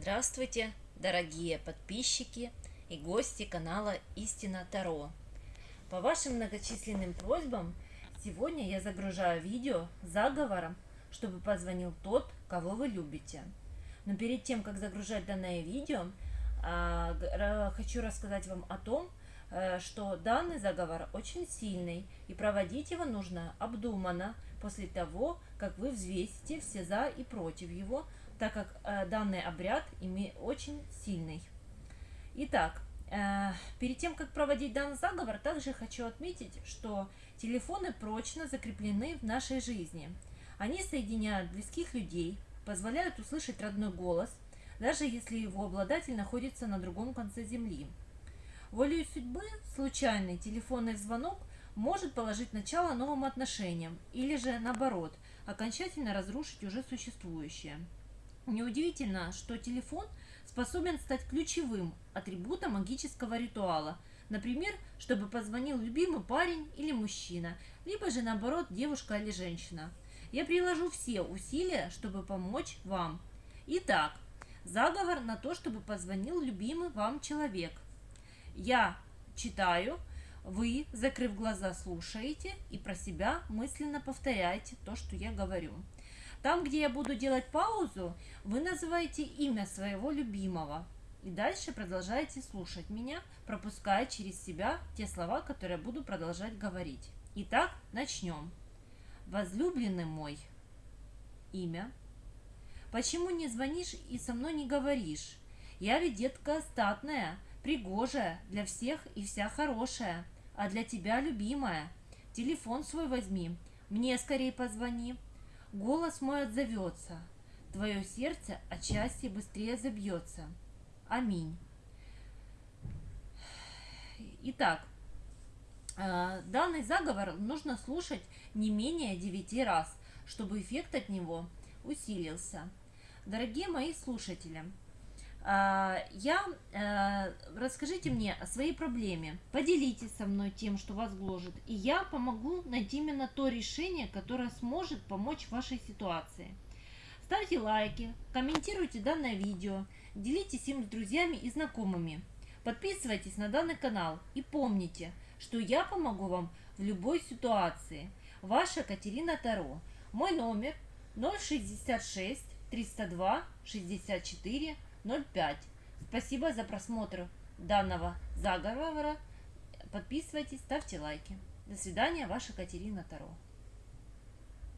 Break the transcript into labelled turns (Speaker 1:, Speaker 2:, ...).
Speaker 1: Здравствуйте, дорогие подписчики и гости канала Истина Таро. По вашим многочисленным просьбам сегодня я загружаю видео с заговором, чтобы позвонил тот, кого вы любите. Но перед тем, как загружать данное видео, а, хочу рассказать вам о том, э, что данный заговор очень сильный, и проводить его нужно обдуманно, после того, как вы взвесите все за и против его, так как э, данный обряд очень сильный. Итак, э, перед тем, как проводить данный заговор, также хочу отметить, что телефоны прочно закреплены в нашей жизни. Они соединяют близких людей, позволяют услышать родной голос, даже если его обладатель находится на другом конце земли. Волею судьбы случайный телефонный звонок может положить начало новым отношениям или же наоборот, окончательно разрушить уже существующее. Неудивительно, что телефон способен стать ключевым атрибутом магического ритуала, например, чтобы позвонил любимый парень или мужчина, либо же наоборот девушка или женщина. Я приложу все усилия, чтобы помочь вам. Итак, заговор на то, чтобы позвонил любимый вам человек. Я читаю, вы, закрыв глаза, слушаете и про себя мысленно повторяете то, что я говорю. Там, где я буду делать паузу, вы называете имя своего любимого. И дальше продолжаете слушать меня, пропуская через себя те слова, которые я буду продолжать говорить. Итак, начнем. Возлюбленный мой. Имя. Почему не звонишь и со мной не говоришь? Я ведь детка статная, пригожая, для всех и вся хорошая а для тебя любимая. Телефон свой возьми, мне скорее позвони. Голос мой отзовется, твое сердце от счастья быстрее забьется. Аминь. Итак, э, данный заговор нужно слушать не менее 9 раз, чтобы эффект от него усилился. Дорогие мои слушатели, я, э, расскажите мне о своей проблеме, поделитесь со мной тем, что вас гложет, и я помогу найти именно то решение, которое сможет помочь вашей ситуации. Ставьте лайки, комментируйте данное видео, делитесь им с друзьями и знакомыми. Подписывайтесь на данный канал и помните, что я помогу вам в любой ситуации. Ваша Катерина Таро. Мой номер 066 302 64 0,5. Спасибо за просмотр данного заговора. Подписывайтесь, ставьте лайки. До свидания, ваша Катерина Таро.